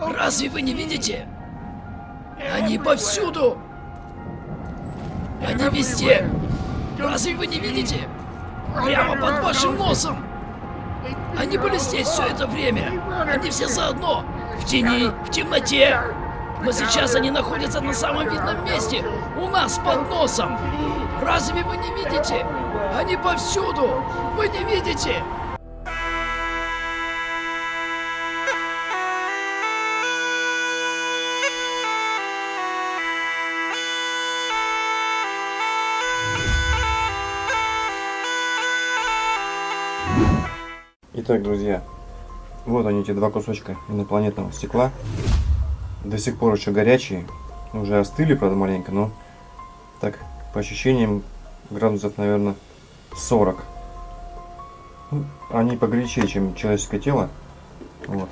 Разве вы не видите? Они повсюду! Они везде! Разве вы не видите? Прямо под вашим носом! Они были здесь все это время! Они все заодно! В тени, в темноте! Но сейчас они находятся на самом видном месте! У нас под носом! Разве вы не видите? Они повсюду! Вы не видите? Итак, друзья, вот они, эти два кусочка инопланетного стекла. До сих пор еще горячие. Уже остыли, правда, маленько, но так, по ощущениям, градусов, наверное, 40. Ну, они погорячее, чем человеческое тело. Вот.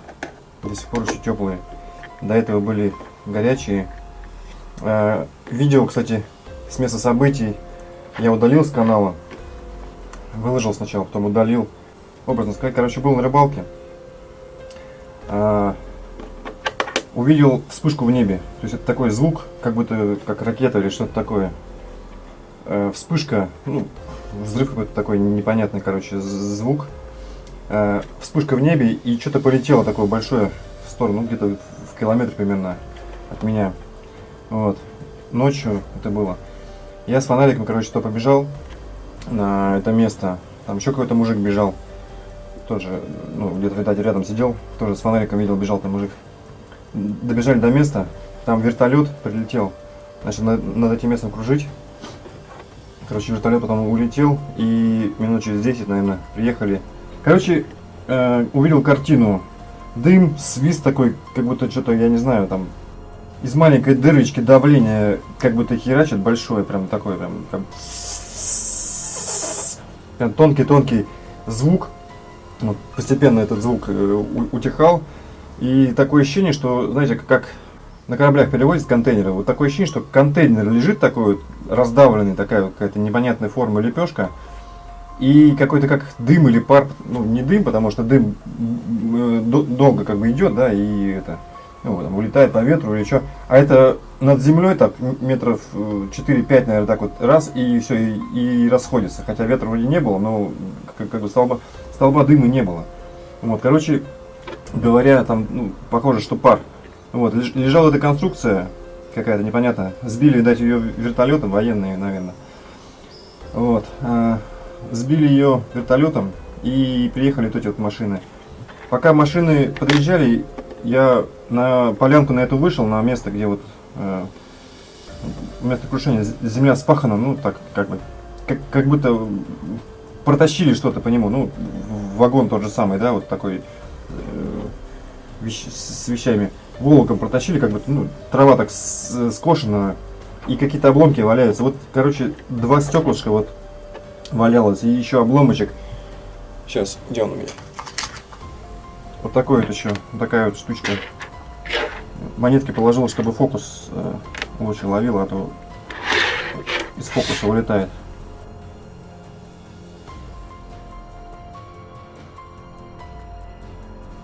До сих пор еще теплые. До этого были горячие. Э, видео, кстати, с места событий я удалил с канала. Выложил сначала, потом удалил образно сказать, короче, был на рыбалке, а, увидел вспышку в небе. То есть это такой звук, как будто как ракета или что-то такое. А, вспышка, ну, взрыв какой-то такой непонятный, короче, звук. А, вспышка в небе и что-то полетело такое большое в сторону, ну, где-то в километр примерно от меня. Вот. Ночью это было. Я с фонариком, короче, то побежал на это место. Там еще какой-то мужик бежал тоже, ну, где-то, видать, рядом сидел, тоже с фонариком видел, бежал там мужик. Добежали до места, там вертолет прилетел, начал над, над этим местом кружить. Короче, вертолет потом улетел, и минут через 10, наверное, приехали. Короче, э, увидел картину. Дым, свист такой, как будто что-то, я не знаю, там, из маленькой дырочки давление, как будто херачит большое, прям такой, прям, прям тонкий-тонкий звук. Вот, постепенно этот звук э, утихал. И такое ощущение, что, знаете, как на кораблях перевозят контейнеры, вот такое ощущение, что контейнер лежит такой вот раздавленный, такая вот какая-то непонятная форма лепешка, и какой-то как дым или пар, ну не дым, потому что дым э, долго как бы идет, да, и это, ну, там, улетает по ветру или что, а это над землей так метров 4-5, э, наверное, так вот раз, и все, и, и расходится, хотя ветра вроде не было, но как, как бы столба столба дыма не было. Вот, короче говоря, там, ну, похоже, что пар. Вот, лежала эта конструкция какая-то непонятная. Сбили, видать, ее вертолетом, военные, наверное. Вот, а, сбили ее вертолетом и приехали вот эти вот машины. Пока машины подъезжали, я на полянку на эту вышел, на место, где вот э, место крушения, земля спахана, ну так, как бы, как, как будто протащили что-то по нему, ну, вагон тот же самый, да, вот такой э, вещ, с вещами, волоком протащили, как бы, ну, трава так скошена, и какие-то обломки валяются. Вот, короче, два стеклышка вот валялось, и еще обломочек. Сейчас, где он у меня? Вот такой вот еще, такая вот штучка. Монетки положил, чтобы фокус э, лучше ловил, а то из фокуса улетает.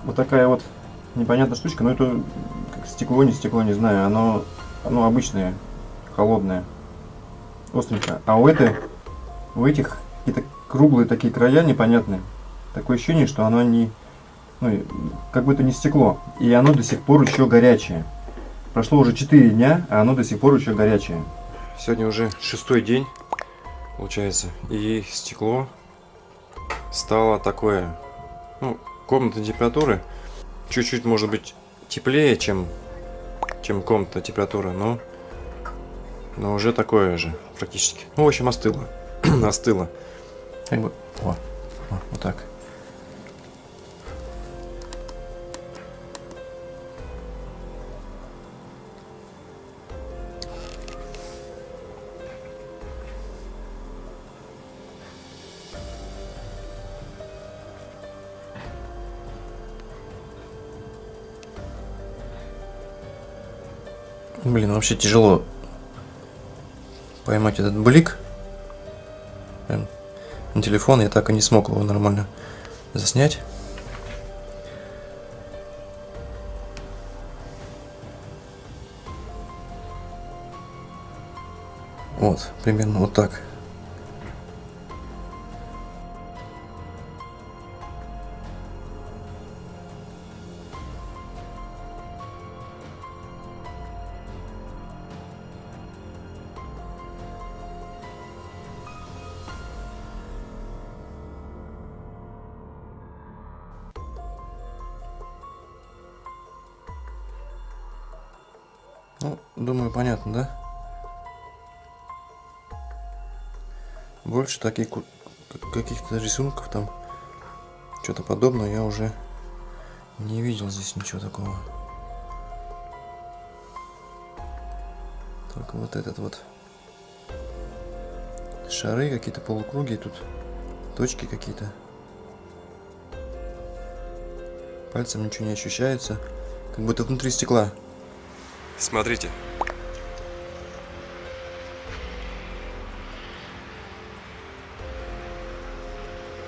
Вот такая вот непонятная штучка, но это как стекло, не стекло, не знаю, оно, оно обычное, холодное, остренькое. А у этой, у этих какие-то круглые такие края непонятные. Такое ощущение, что оно не, ну, как будто не стекло. И оно до сих пор еще горячее. Прошло уже 4 дня, а оно до сих пор еще горячее. Сегодня уже шестой день, получается. И стекло стало такое, ну, комнатной температуры чуть-чуть может быть теплее, чем, чем комната температура, но, но уже такое же практически. Ну, в общем, остыло. остыло. Как бы, о, о, вот так. Блин, вообще тяжело поймать этот блик. Прям на телефон я так и не смог его нормально заснять. Вот, примерно вот так. Ну, думаю, понятно, да? Больше таких каких-то рисунков там, что-то подобное я уже не видел здесь ничего такого. Только вот этот вот шары какие-то полукруги тут, точки какие-то. Пальцем ничего не ощущается, как будто внутри стекла. Смотрите.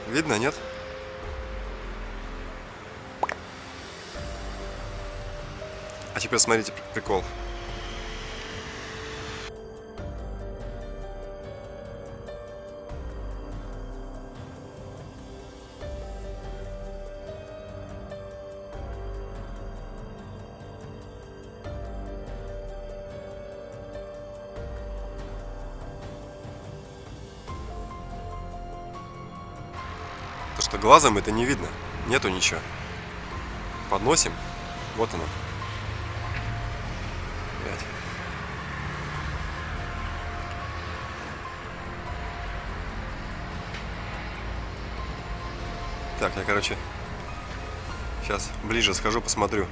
Видно, нет? А теперь смотрите прикол. То, что глазом это не видно. Нету ничего. Подносим. Вот оно. Пять. Так, я, короче, сейчас ближе схожу, посмотрю.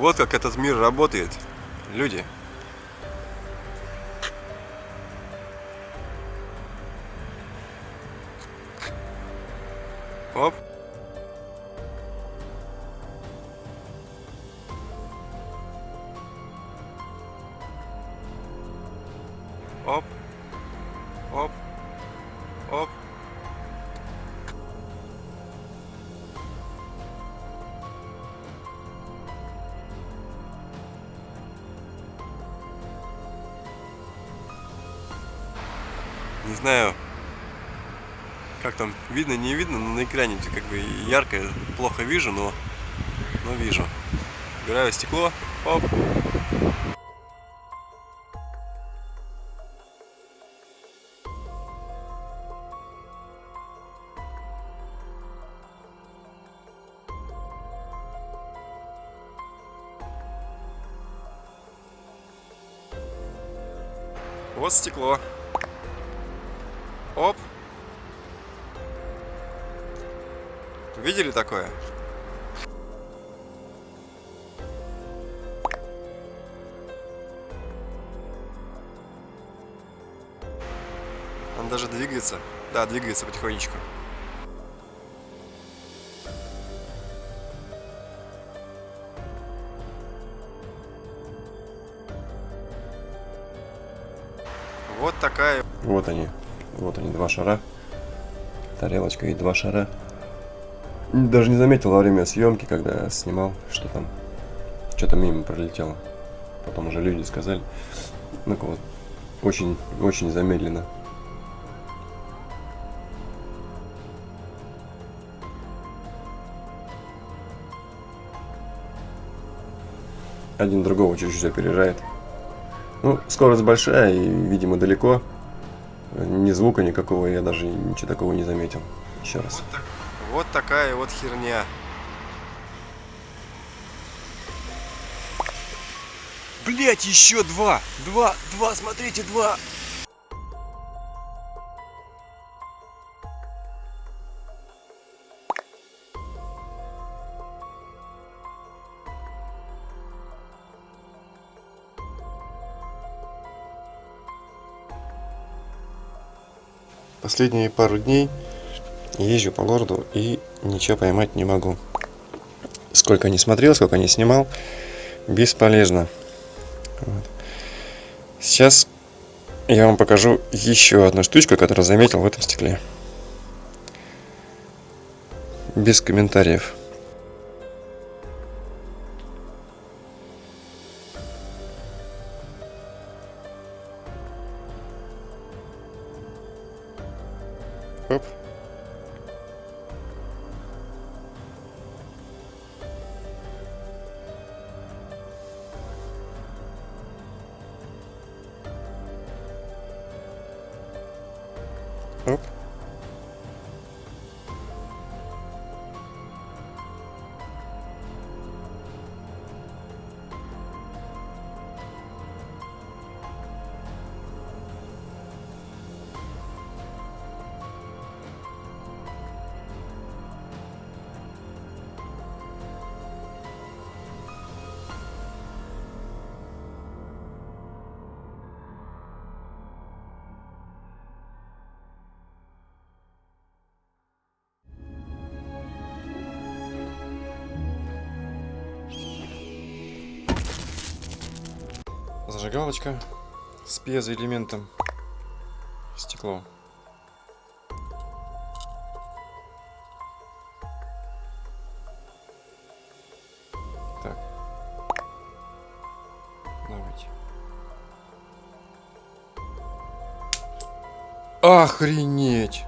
Вот как этот мир работает, люди. Оп. Оп. Оп. Знаю, как там видно, не видно, но на экране как бы ярко, плохо вижу, но, но вижу. Убираю стекло, оп. Вот стекло. Оп. Видели такое? Он даже двигается. Да, двигается потихонечку. Вот такая. Вот они. Вот они, два шара. Тарелочка и два шара. Даже не заметил во время съемки, когда снимал, что там что-то мимо пролетело. Потом уже люди сказали. Ну вот, очень, очень замедленно. Один другого чуть-чуть опережает. Ну, скорость большая и, видимо, далеко. Ни звука никакого, я даже ничего такого не заметил. Еще раз. Вот, так- вот такая вот херня. Блять, еще два! Два, два, смотрите, два! Последние пару дней езжу по городу и ничего поймать не могу. Сколько не смотрел, сколько не снимал, бесполезно. Вот. Сейчас я вам покажу еще одну штучку, которую заметил в этом стекле. Без комментариев. Оп. Зажигалочка с пьезоэлементом. Стекло. Так. Давайте. Охренеть!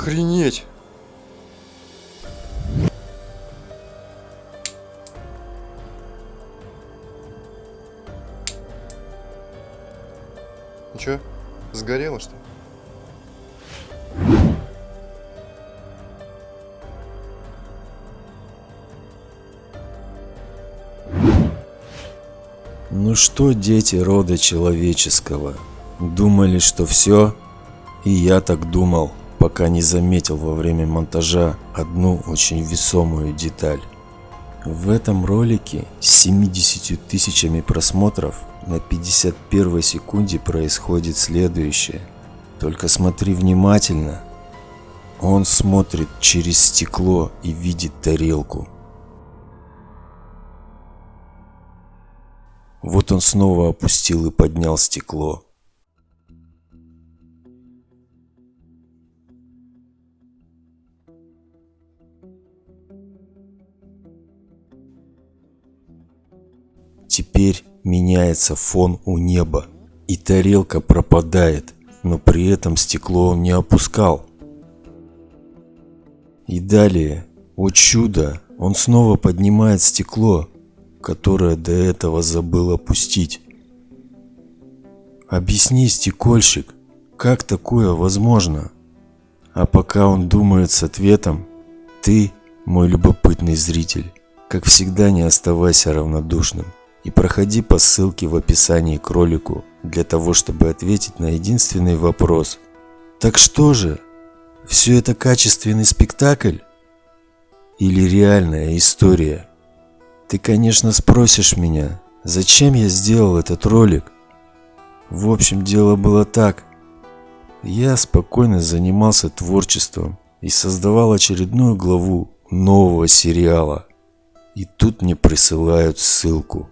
Охренеть! Ну чё, сгорело что? Ну что, дети рода человеческого, думали, что все? И я так думал, пока не заметил во время монтажа одну очень весомую деталь. В этом ролике с 70 тысячами просмотров на 51 секунде происходит следующее. Только смотри внимательно. Он смотрит через стекло и видит тарелку. Вот он снова опустил и поднял стекло. Теперь меняется фон у неба, и тарелка пропадает, но при этом стекло он не опускал. И далее, о чудо, он снова поднимает стекло, которое до этого забыл опустить. Объясни, стекольщик, как такое возможно? А пока он думает с ответом, ты, мой любопытный зритель, как всегда не оставайся равнодушным и проходи по ссылке в описании к ролику для того, чтобы ответить на единственный вопрос. Так что же, все это качественный спектакль? Или реальная история? Ты, конечно, спросишь меня, зачем я сделал этот ролик? В общем, дело было так. Я спокойно занимался творчеством и создавал очередную главу нового сериала. И тут мне присылают ссылку.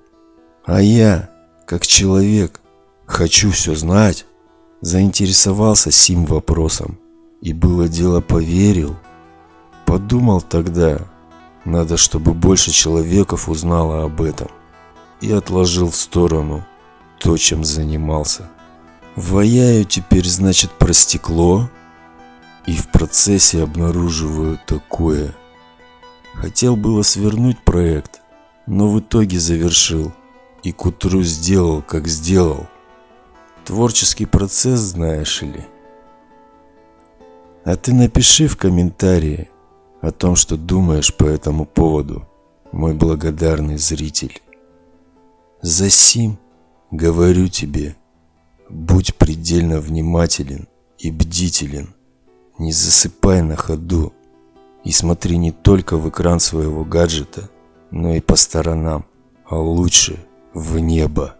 А я, как человек, хочу все знать, заинтересовался сим вопросом. И было дело поверил. Подумал тогда, Надо, чтобы больше человеков узнало об этом. И отложил в сторону то, чем занимался. Ваяю теперь, значит, про стекло. И в процессе обнаруживаю такое. Хотел было свернуть проект, но в итоге завершил. И к утру сделал, как сделал. Творческий процесс, знаешь ли. А ты напиши в комментарии о том, что думаешь по этому поводу, мой благодарный зритель. Засим, говорю тебе, будь предельно внимателен и бдителен. Не засыпай на ходу и смотри не только в экран своего гаджета, но и по сторонам, а лучше в небо.